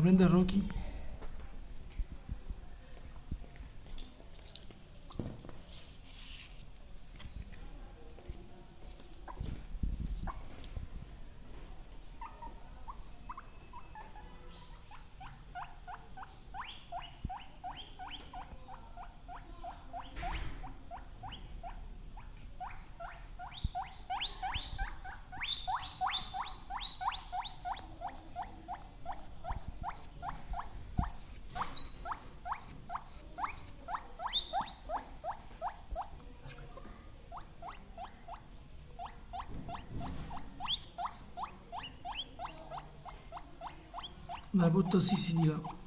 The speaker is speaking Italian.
Brenda Rocky. Rocky. Dai, butto Sissi di là.